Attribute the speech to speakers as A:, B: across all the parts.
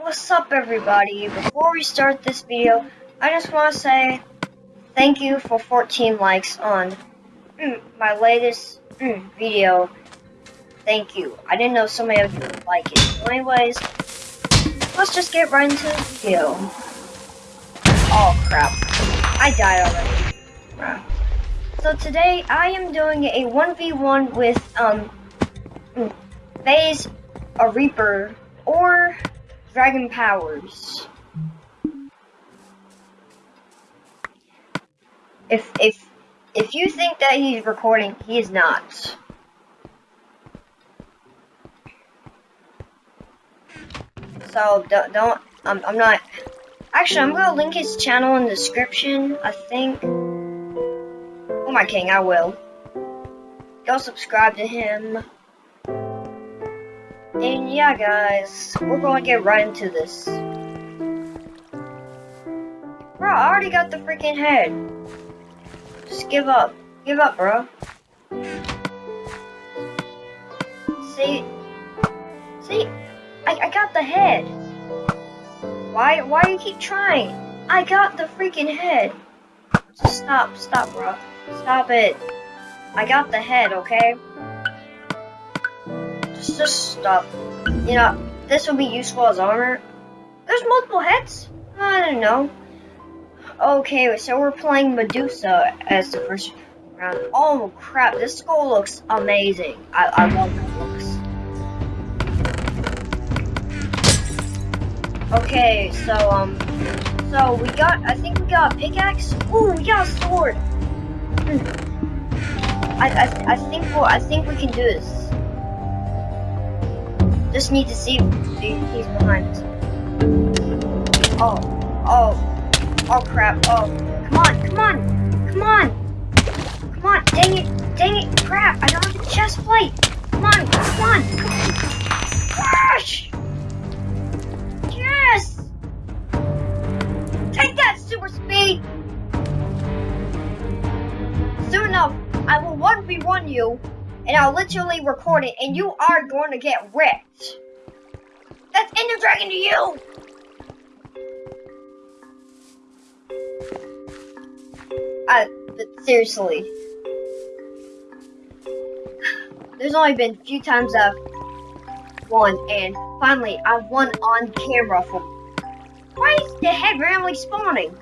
A: What's up everybody? Before we start this video, I just want to say thank you for 14 likes on mm, my latest mm, video. Thank you. I didn't know so many of you would like it. So anyways, let's just get right into the video. Oh crap. I died already. So today I am doing a 1v1 with um Phase, a Reaper, or Dragon Powers. If if if you think that he's recording, he is not. So don't, don't I'm, I'm not. Actually, I'm gonna link his channel in the description. I think. Oh my king, I will. Go subscribe to him. And yeah, guys, we're gonna get right into this. Bro, I already got the freaking head. Just give up. Give up, bro. See? See? I, I got the head. Why, why you keep trying? I got the freaking head. Just stop, stop, bro. Stop it. I got the head, okay? Just, stop. You know, this will be useful as armor. There's multiple heads? I don't know. Okay, so we're playing Medusa as the first round. Oh crap, this skull looks amazing. I, I love it looks. Okay, so, um, so we got, I think we got a pickaxe. Ooh, we got a sword. Hmm. I, I, I think, we I think we can do this. Just need to see if he's behind us. Oh, oh, oh crap, oh. Come on, come on, come on. Come on, dang it, dang it, crap, I don't have the chest plate. Come on, come on, come on. Gosh! Yes! Take that, super speed! Soon enough, I will 1v1 you and I'll literally record it, and you are going to get wrecked. That's Ender Dragon to you! Uh, but seriously. There's only been a few times I've won, and finally I've won on camera for... Why is the head randomly spawning?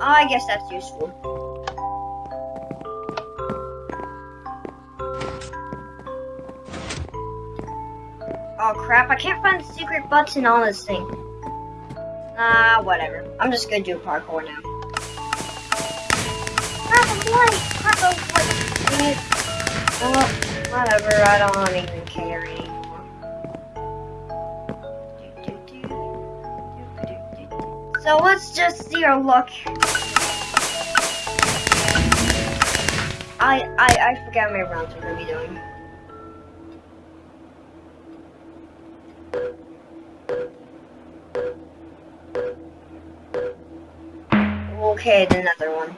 A: I guess that's useful. Oh crap, I can't find the secret button on this thing. Ah, uh, whatever. I'm just gonna do parkour now. Blind! Well, whatever, I don't even care anymore. So let's just see our luck. I, I, I forgot many rounds we're gonna be doing. Okay, another one.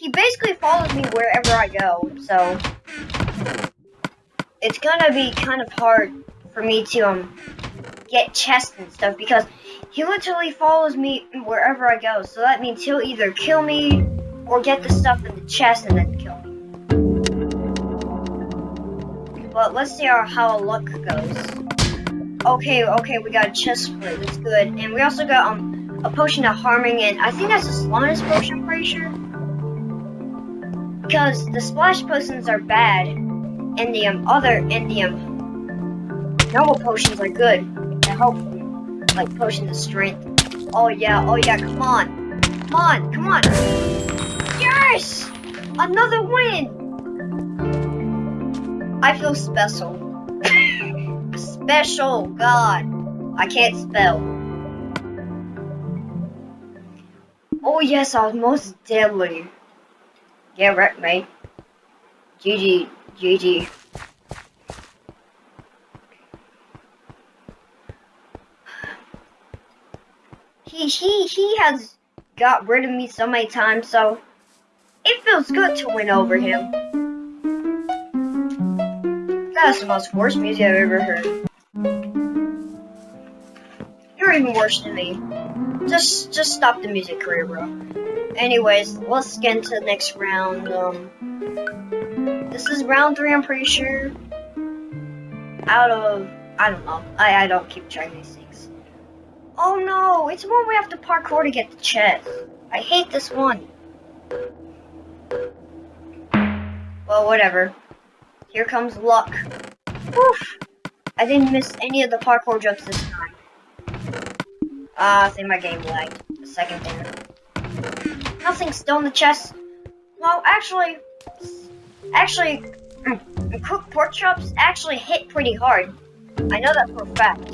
A: He basically follows me wherever I go, so it's gonna be kind of hard for me to um get chests and stuff because he literally follows me wherever I go. So that means he'll either kill me or get the stuff in the chest and then kill me. But let's see how, how our luck goes. Okay, okay, we got a chest plate. That's good. And we also got um a potion of harming, and I think that's the slowness potion. I'm pretty sure. Because the splash potions are bad, and the um, other and the um, normal potions are good to help, like potion of strength. Oh yeah, oh yeah, come on, come on, come on. Yes, another win. I feel special special god. I can't spell. Oh yes, I was most deadly. Get right, mate. GG, GG. He, he, he has got rid of me so many times, so it feels good to win over him. That's the most worst music I've ever heard. You're even worse than me. Just, just stop the music career, bro. Anyways, let's get into the next round. Um, this is round three, I'm pretty sure. Out of, I don't know. I, I don't keep track of these things. Oh no, it's one we have to parkour to get the chest. I hate this one. Well, whatever. Here comes luck. Woof! I didn't miss any of the parkour jumps this time. Ah, uh, think my game lagged a second there. Nothing still in the chest. Well, actually, actually, cooked pork chops actually hit pretty hard. I know that for a fact.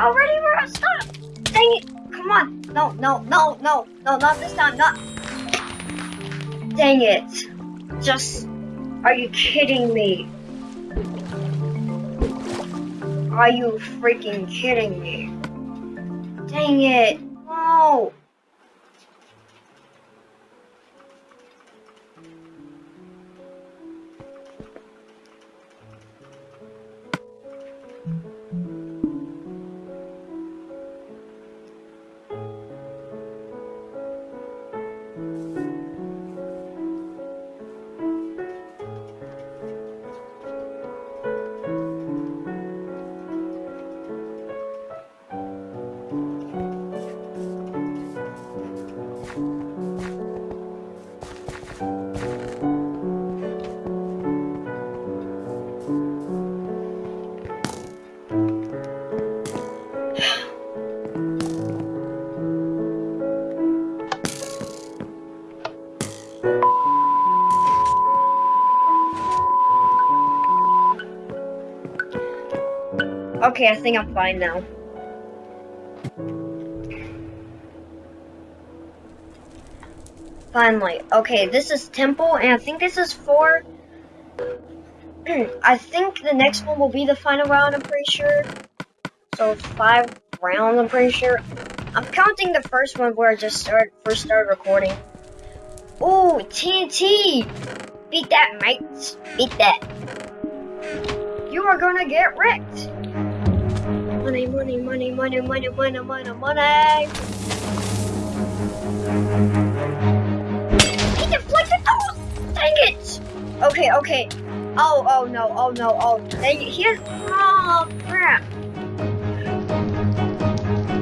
A: Already, we're on stop. Dang it! Come on! No, no, no, no, no, not this time, not. Dang it! Just, are you kidding me? Are you freaking kidding me? Dang it. No. Okay, I think I'm fine now. Finally. Okay, this is Temple, and I think this is four. I think the next one will be the final round, I'm pretty sure. So five rounds, I'm pretty sure. I'm counting the first one where I just started, first started recording. Oh, TNT! Beat that, mates. Beat that. You are gonna get wrecked. Money, money, money, money, money, money, money, money. He deflected those! Oh, dang it! Okay, okay. Oh, oh no, oh no, oh. Dang it. He. Oh, crap.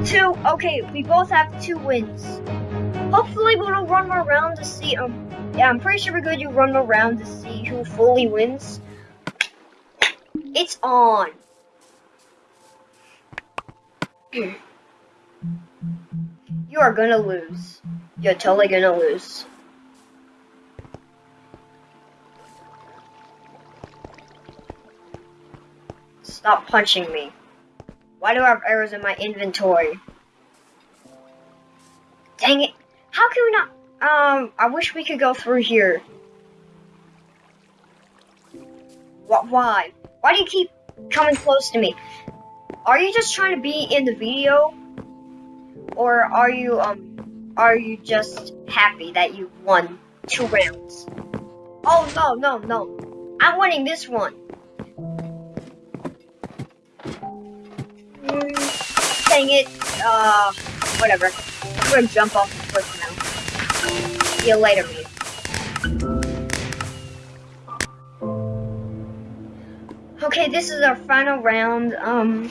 A: Two. Okay, we both have two wins. Hopefully, we'll run more around to see. Um, yeah, I'm pretty sure we're going to run more around to see who fully wins. It's on. You are gonna lose. You're totally gonna lose. Stop punching me. Why do I have arrows in my inventory? Dang it. How can we not? Um, I wish we could go through here. What? Why? Why do you keep coming close to me? are you just trying to be in the video? Or are you, um, are you just happy that you won two rounds? Oh, no, no, no. I'm winning this one. Mm, dang it. Uh, whatever. I'm gonna jump off the cliff. You later. Okay, this is our final round. Um,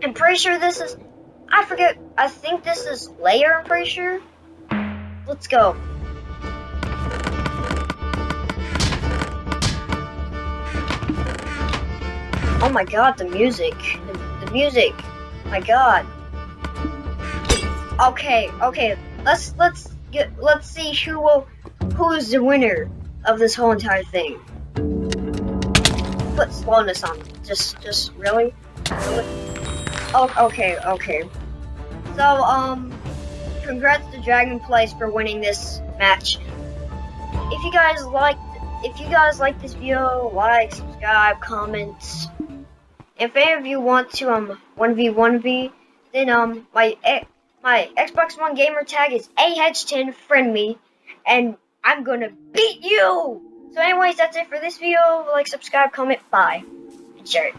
A: I'm pretty sure this is, I forget, I think this is layer, I'm pretty sure. Let's go. Oh my god, the music. The music. My god. Okay, okay. Let's let's get let's see who will who is the winner of this whole entire thing. Put slowness on. Just just really? Oh, okay, okay. So, um, congrats to Dragon Place for winning this match. If you guys like, if you guys like this video, like, subscribe, comment. If any of you want to um 1v1v, then um my my Xbox One gamer tag is AH10 friend me, and I'm gonna beat you. So anyways, that's it for this video. Like, subscribe, comment, bye, and share it.